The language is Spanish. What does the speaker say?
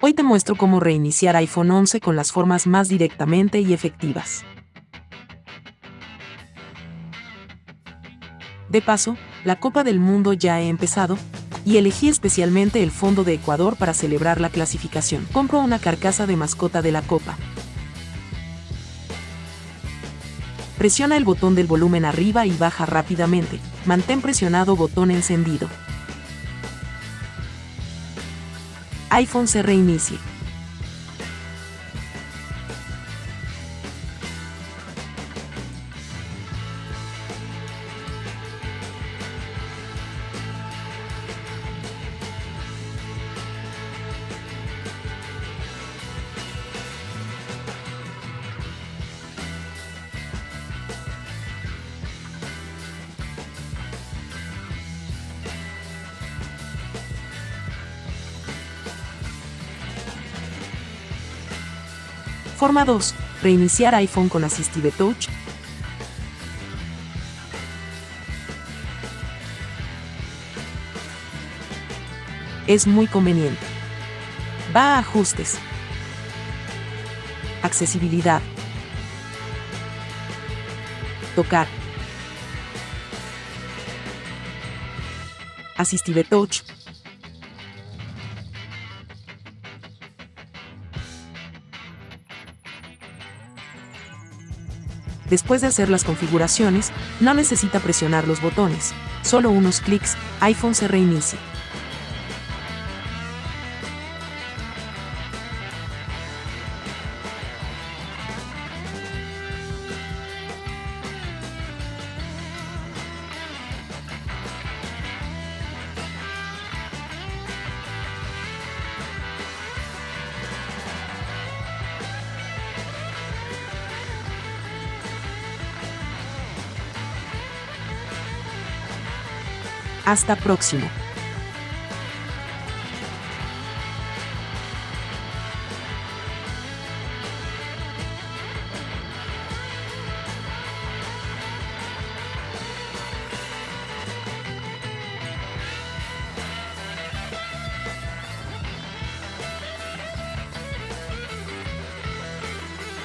Hoy te muestro cómo reiniciar iPhone 11 con las formas más directamente y efectivas. De paso, la Copa del Mundo ya ha empezado, y elegí especialmente el fondo de Ecuador para celebrar la clasificación. Compro una carcasa de mascota de la Copa. Presiona el botón del volumen arriba y baja rápidamente. Mantén presionado botón encendido. iPhone se reinicie. Forma 2. Reiniciar iPhone con Assistive Touch. Es muy conveniente. Va a Ajustes. Accesibilidad. Tocar. Assistive Touch. Después de hacer las configuraciones, no necesita presionar los botones, solo unos clics, iPhone se reinicia. Hasta próximo.